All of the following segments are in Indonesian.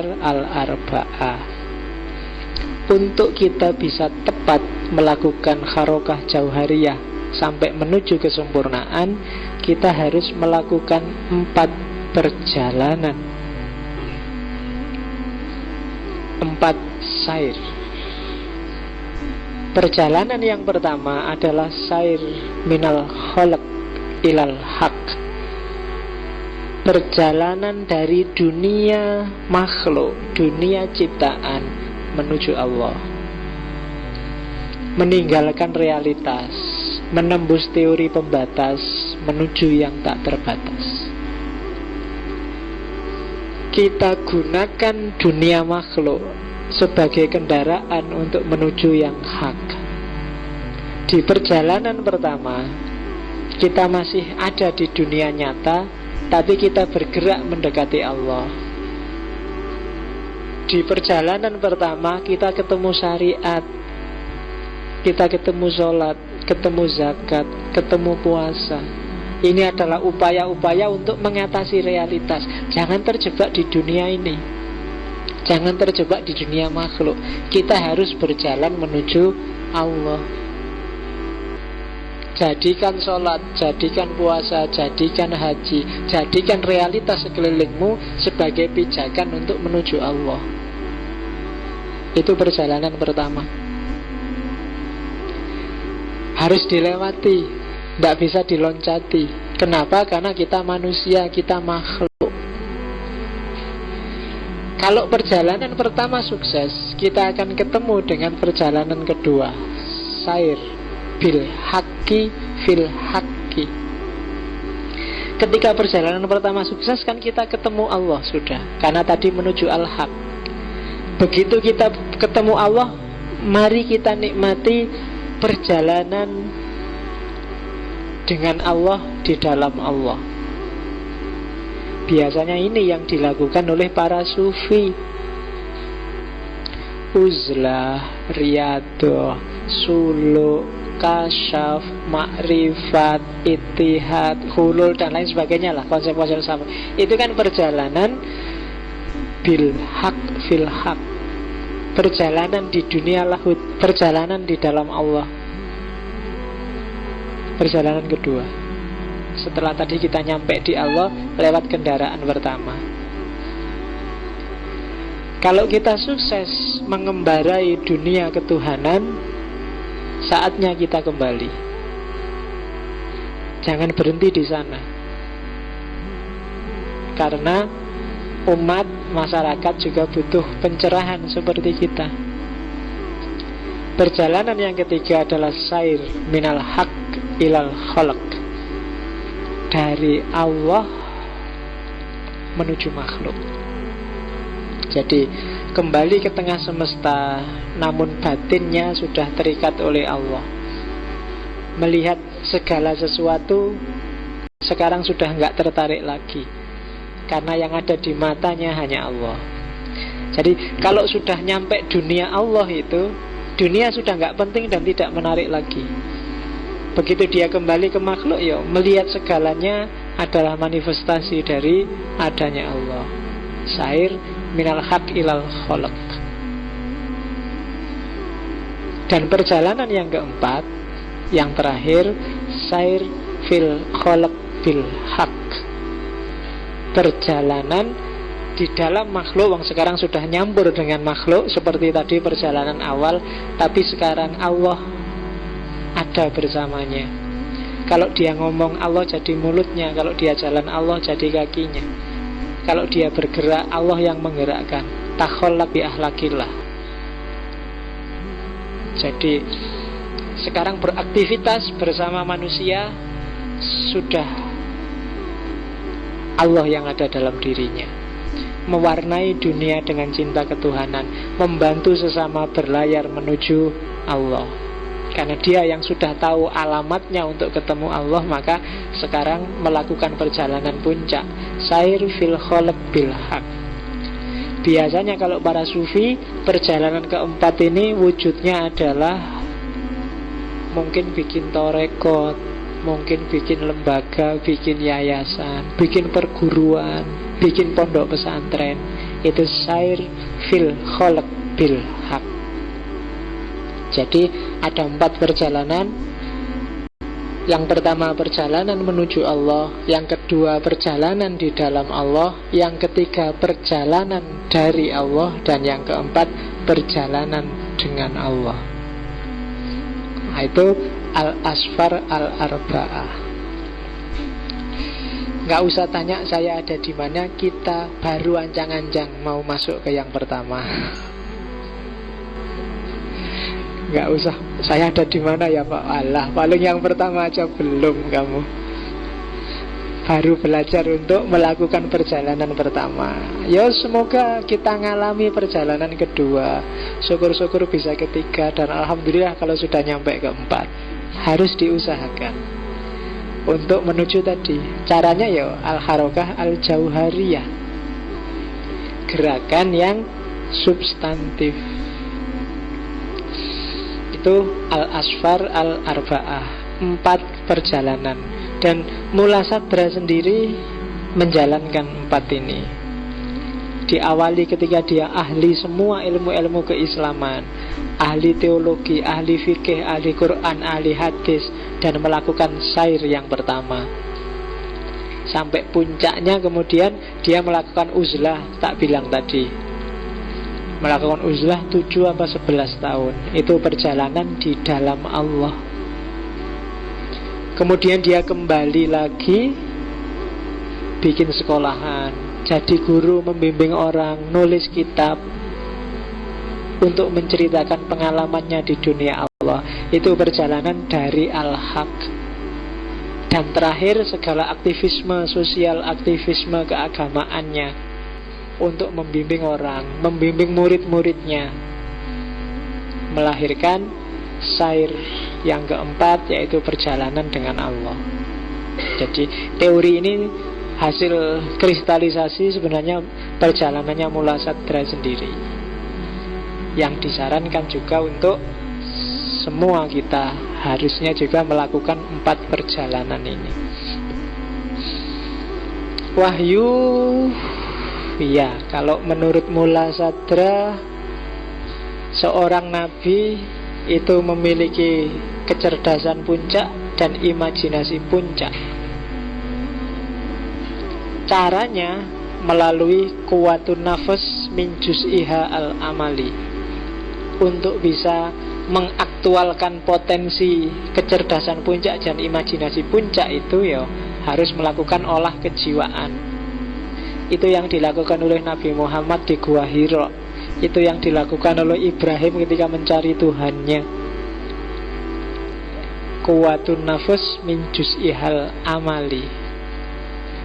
al-arba'ah Untuk kita bisa tepat melakukan harokah jauhariyah Sampai menuju kesempurnaan Kita harus melakukan empat perjalanan. Empat sair. Perjalanan yang pertama adalah sair minal kholak ilal haq perjalanan dari dunia makhluk, dunia ciptaan menuju Allah. Meninggalkan realitas, menembus teori pembatas menuju yang tak terbatas. Kita gunakan dunia makhluk sebagai kendaraan untuk menuju yang hak. Di perjalanan pertama, kita masih ada di dunia nyata, tapi kita bergerak mendekati Allah. Di perjalanan pertama kita ketemu syariat. Kita ketemu sholat Ketemu zakat Ketemu puasa. Ini adalah upaya-upaya untuk mengatasi realitas. Jangan terjebak di dunia ini. Jangan terjebak di dunia makhluk. Kita harus berjalan menuju Allah Jadikan sholat, jadikan puasa, jadikan haji Jadikan realitas sekelilingmu sebagai pijakan untuk menuju Allah. Itu perjalanan pertama. Harus dilewati Tidak bisa diloncati. Kenapa? Karena kita manusia, kita makhluk. Kalau perjalanan pertama sukses Kita akan ketemu dengan perjalanan kedua. Sair bil haki fil haki Ketika perjalanan pertama sukses kan kita ketemu Allah sudah. Karena tadi menuju al-haq. Begitu kita ketemu Allah Mari kita nikmati perjalanan dengan Allah di dalam Allah. Biasanya ini yang dilakukan oleh para sufi. Uzlah, Riyadho, Suluk, kasyaf, makrifat, itihad, hulul dan lain sebagainya lah konsep-konsep sama. Itu kan perjalanan bil hak fil hak. Perjalanan di dunia lahut, perjalanan di dalam Allah. Perjalanan kedua. Setelah tadi kita nyampe di Allah lewat kendaraan pertama. Kalau kita sukses mengembarai dunia ketuhanan, Saatnya kita kembali. Jangan berhenti di sana. Karena umat masyarakat juga butuh pencerahan seperti kita. Perjalanan yang ketiga adalah sair minal haq ilal khalq. Dari Allah menuju makhluk. Jadi kembali ke tengah semesta namun batinnya sudah terikat oleh Allah. Melihat segala sesuatu sekarang sudah nggak tertarik lagi karena yang ada di matanya hanya Allah. Jadi kalau sudah nyampe dunia Allah itu dunia sudah nggak penting dan tidak menarik lagi. Begitu dia kembali ke makhluk ya melihat segalanya adalah manifestasi dari adanya Allah. Sair minal haq ilal kholak dan perjalanan yang keempat yang terakhir sair fil kholak bil haq. Perjalanan di dalam makhluk yang sekarang sudah nyambur dengan makhluk seperti tadi perjalanan awal tapi sekarang Allah ada bersamanya. Kalau dia ngomong Allah jadi mulutnya kalau dia jalan Allah jadi kakinya kalau dia bergerak, Allah yang menggerakkan. Takholla bi ahlakillah. Jadi sekarang beraktivitas bersama manusia sudah Allah yang ada dalam dirinya mewarnai dunia dengan cinta ketuhanan membantu sesama berlayar menuju Allah karena dia yang sudah tahu alamatnya untuk ketemu Allah Maka sekarang melakukan perjalanan puncak. Sair fil kholek bil haq. Biasanya kalau para sufi Perjalanan keempat ini wujudnya adalah Mungkin bikin torekot Mungkin bikin lembaga Bikin yayasan Bikin perguruan Bikin pondok pesantren. Itu sair fil kholak bil hak Jadi ada empat perjalanan. Yang pertama perjalanan menuju Allah Yang kedua perjalanan di dalam Allah Yang ketiga perjalanan dari Allah Dan yang keempat perjalanan dengan Allah. Nah, Itu al-asfar al-arba'ah. Nggak usah tanya saya ada di mana Kita baru ancang-ancang mau masuk ke yang pertama Nggak usah. Saya ada di mana ya Pak? Allah Paling yang pertama aja belum kamu. Baru belajar untuk melakukan perjalanan pertama. Ya semoga kita ngalami perjalanan kedua. Syukur-syukur bisa ketiga Dan Alhamdulillah kalau sudah nyampe keempat Harus diusahakan. Untuk menuju tadi caranya ya al harokah al jauhariyah gerakan yang substantif itu al asfar al arbaah empat perjalanan. Dan mula sadra sendiri menjalankan empat ini. Diawali ketika dia ahli semua ilmu-ilmu keislaman ahli teologi, ahli fikih, ahli Quran, ahli hadis dan melakukan sair yang pertama. Sampai puncaknya kemudian dia melakukan uzlah tak bilang tadi melakukan uzlah 7 apa 11 tahun. Itu perjalanan di dalam Allah. Kemudian dia kembali lagi bikin sekolahan. Jadi guru membimbing orang nulis kitab untuk menceritakan pengalamannya di dunia Allah. Itu perjalanan dari al-haq. Dan terakhir segala aktivisme sosial aktivisme keagamaannya untuk membimbing orang membimbing murid-muridnya. Melahirkan sair yang keempat yaitu perjalanan dengan Allah. Jadi teori ini hasil kristalisasi sebenarnya perjalanannya Mula Sadra sendiri. Yang disarankan juga untuk semua kita harusnya juga melakukan empat perjalanan ini. Wahyu ya. Kalau menurut Mula Sadra seorang nabi itu memiliki kecerdasan puncak dan imajinasi puncak. Caranya melalui kuatun nafas min iha al-amali. Untuk bisa mengaktualkan potensi kecerdasan puncak dan imajinasi puncak itu ya harus melakukan olah kejiwaan. Itu yang dilakukan oleh Nabi Muhammad di Gua Hiro. Itu yang dilakukan oleh Ibrahim ketika mencari Tuhannya. Kuatun nafus min ihal amali.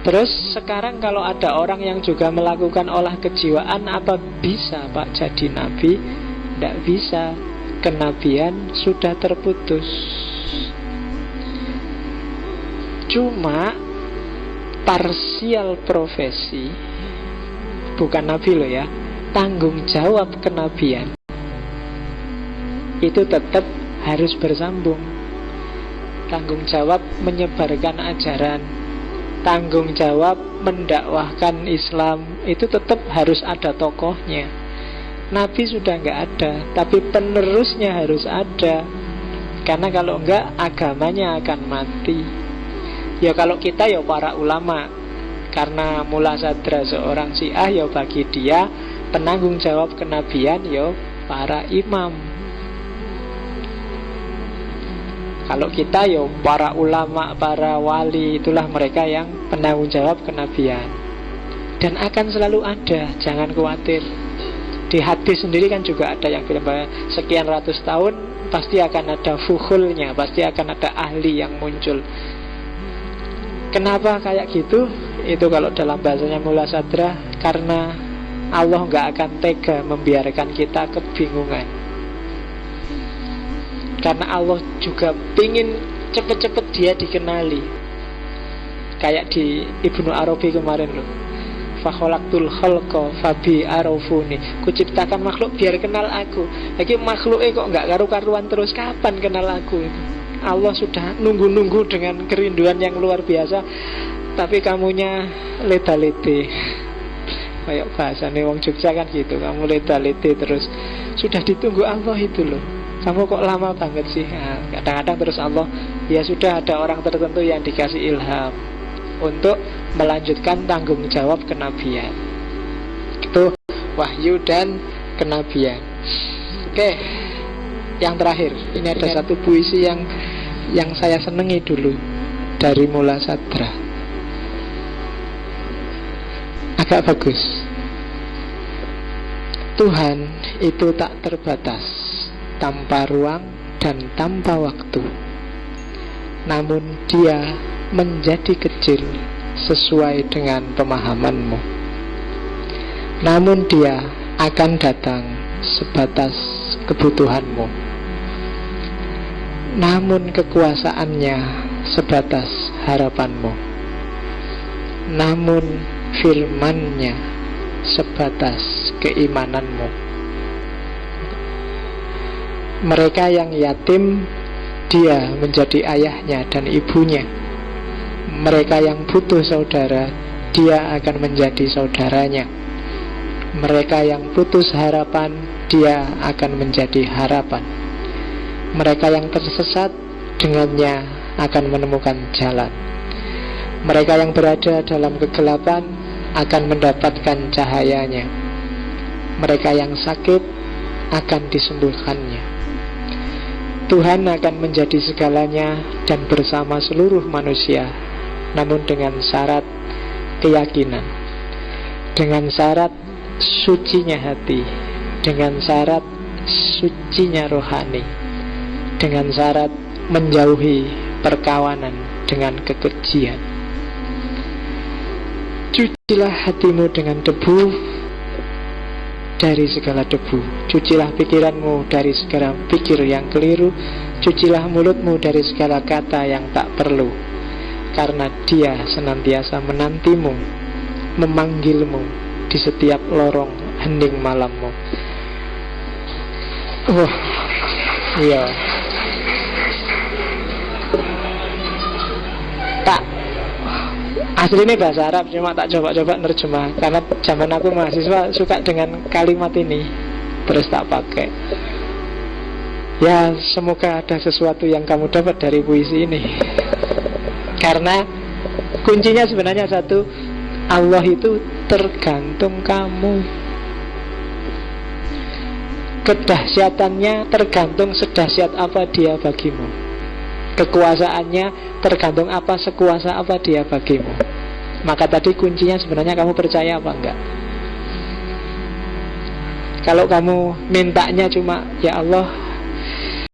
Terus sekarang kalau ada orang yang juga melakukan olah kejiwaan Apa bisa Pak jadi Nabi? Tidak bisa Kenabian sudah terputus Cuma Parsial profesi. Bukan nabi loh ya. Tanggung jawab kenabian. Itu tetap harus bersambung. Tanggung jawab menyebarkan ajaran. Tanggung jawab mendakwahkan Islam. Itu tetap harus ada tokohnya. Nabi sudah nggak ada Tapi penerusnya harus ada. Karena kalau enggak agamanya akan mati Ya kalau kita ya para ulama. Karena mula sadra seorang syiah ya bagi dia Penanggung jawab kenabian ya para imam. Kalau kita ya para ulama, para wali Itulah mereka yang penanggung jawab kenabian. Dan akan selalu ada, jangan khawatir. Di hadis sendiri kan juga ada yang bilang bahwa sekian ratus tahun pasti akan ada fuhulnya, pasti akan ada ahli yang muncul. Kenapa kayak gitu? Itu kalau dalam bahasanya Mula Sadra karena Allah nggak akan tega membiarkan kita kebingungan. Karena Allah juga ingin cepet-cepet dia dikenali. Kayak di Ibnu Arabi kemarin loh fakholaktul kholko fabi arofuni kuciptakan makhluk biar kenal aku lagi makhluknya kok nggak karu-karuan terus kapan kenal aku itu Allah sudah nunggu-nunggu dengan kerinduan yang luar biasa tapi kamunya leta-lete kayak bahasa nih wong Jogja kan gitu kamu leta-lete terus. Sudah ditunggu Allah itu loh. Kamu kok lama banget sih? Nah, kadang-kadang terus Allah ya sudah ada orang tertentu yang dikasih ilham untuk melanjutkan tanggung jawab kenabian. Itu wahyu dan kenabian. Oke yang terakhir. Ini ada satu puisi yang yang saya senangi dulu dari Mula Sadra. Agak bagus. Tuhan itu tak terbatas tanpa ruang dan tanpa waktu. Namun dia menjadi kecil sesuai dengan pemahamanmu. Namun dia akan datang sebatas kebutuhanmu namun kekuasaannya sebatas harapanmu. Namun firmannya sebatas keimananmu. Mereka yang yatim dia menjadi ayahnya dan ibunya. Mereka yang butuh saudara dia akan menjadi saudaranya. Mereka yang putus harapan dia akan menjadi harapan mereka yang tersesat dengannya akan menemukan jalan mereka yang berada dalam kegelapan akan mendapatkan cahayanya. Mereka yang sakit akan disembuhkannya. Tuhan akan menjadi segalanya dan bersama seluruh manusia, namun dengan syarat keyakinan, dengan syarat sucinya hati, dengan syarat sucinya rohani, dengan syarat menjauhi perkawanan dengan kekejian. Cucilah hatimu dengan debu dari segala debu. Cucilah pikiranmu dari segala pikir yang keliru. Cucilah mulutmu dari segala kata yang tak perlu. Karena dia senantiasa menantimu Memanggilmu di setiap lorong hening malammu. Oh, iya. Asli ini bahasa Arab cuma tak coba-coba nerjemah. Karena zaman aku mahasiswa suka dengan kalimat ini. Terus tak pakai. Ya semoga ada sesuatu yang kamu dapat dari puisi ini. Karena kuncinya sebenarnya satu Allah itu tergantung kamu. Kedahsyatannya tergantung sedahsyat apa dia bagimu. Kekuasaannya tergantung apa sekuasa apa dia bagimu Maka tadi kuncinya sebenarnya kamu percaya apa enggak? Kalau kamu mintanya cuma Ya Allah